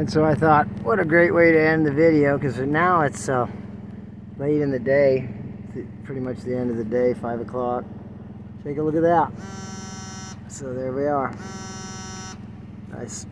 And so I thought, what a great way to end the video because now it's uh, late in the day, pretty much the end of the day, 5 o'clock. Take a look at that. So there we are. Nice